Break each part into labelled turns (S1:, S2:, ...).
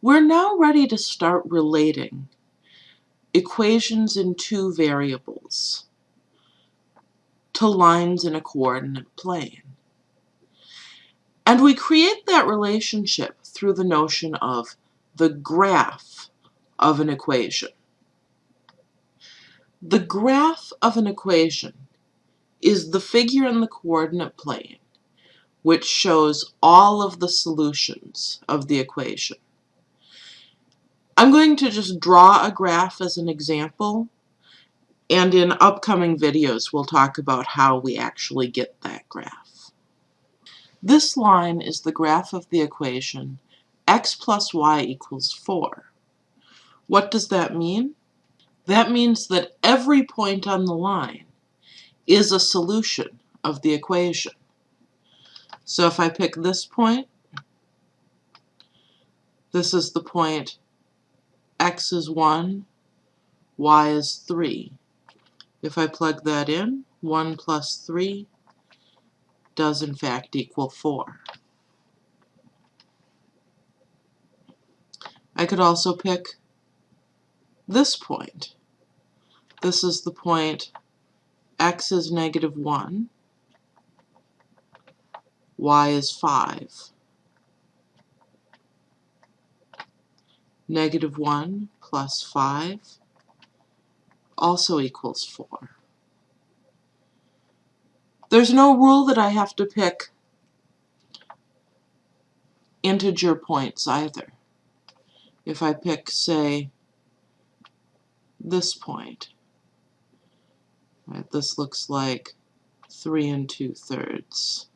S1: We're now ready to start relating equations in two variables to lines in a coordinate plane. And we create that relationship through the notion of the graph of an equation. The graph of an equation is the figure in the coordinate plane which shows all of the solutions of the equation. I'm going to just draw a graph as an example, and in upcoming videos we'll talk about how we actually get that graph. This line is the graph of the equation x plus y equals 4. What does that mean? That means that every point on the line is a solution of the equation. So if I pick this point, this is the point x is 1, y is 3. If I plug that in, 1 plus 3 does in fact equal 4. I could also pick this point. This is the point x is negative 1, y is 5. Negative 1 plus 5 also equals 4. There's no rule that I have to pick integer points either. If I pick, say, this point, right, this looks like 3 and 2 thirds.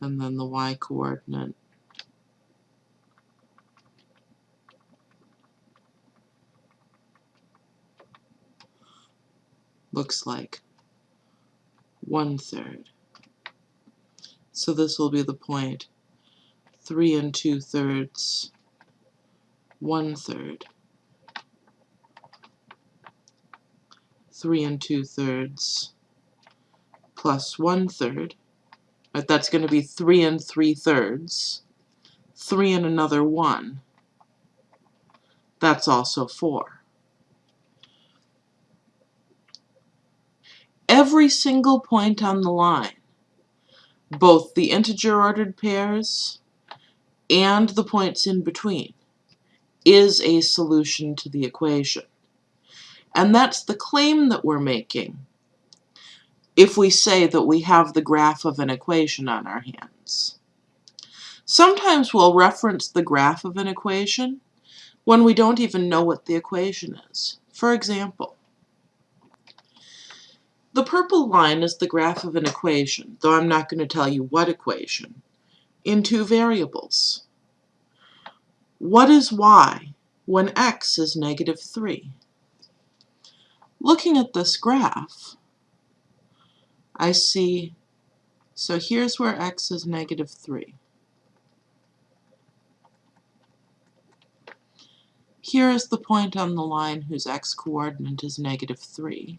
S1: And then the y looks like one third. So this will be the point three and two thirds, one third, three and two thirds, plus one third. Right, that's going to be three and three thirds, three and another one. That's also four. Every single point on the line, both the integer ordered pairs and the points in between, is a solution to the equation. And that's the claim that we're making if we say that we have the graph of an equation on our hands. Sometimes we'll reference the graph of an equation when we don't even know what the equation is. For example, the purple line is the graph of an equation, though I'm not going to tell you what equation, in two variables. What is y when x is negative 3? Looking at this graph, I see, so here's where x is negative 3. Here is the point on the line whose x-coordinate is negative 3.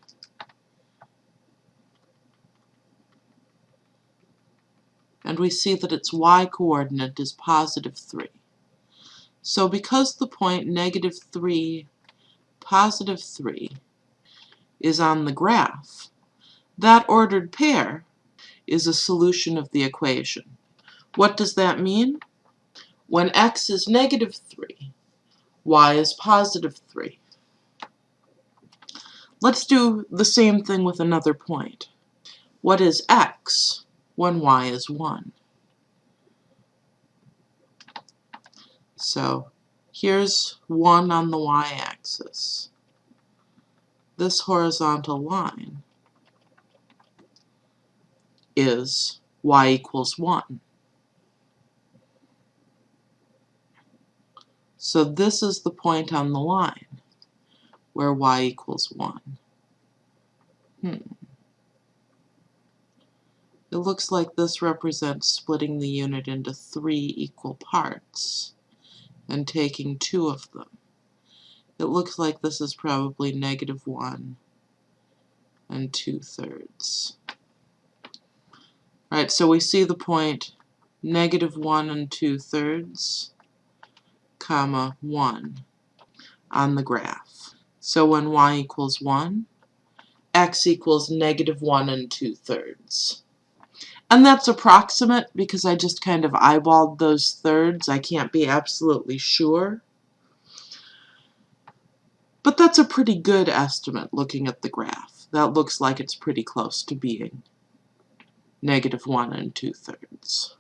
S1: And we see that its y-coordinate is positive 3. So because the point negative 3, positive 3 is on the graph, that ordered pair is a solution of the equation. What does that mean? When x is negative 3, y is positive 3. Let's do the same thing with another point. What is x? When y is 1. So here's 1 on the y-axis. This horizontal line is y equals 1. So this is the point on the line where y equals 1. Hmm. It looks like this represents splitting the unit into three equal parts and taking two of them. It looks like this is probably negative 1 and 2 thirds. Right, so we see the point negative 1 and 2 thirds comma 1 on the graph. So when y equals 1, x equals negative 1 and 2 thirds. And that's approximate because I just kind of eyeballed those thirds. I can't be absolutely sure. But that's a pretty good estimate looking at the graph. That looks like it's pretty close to being negative 1 and 2 thirds.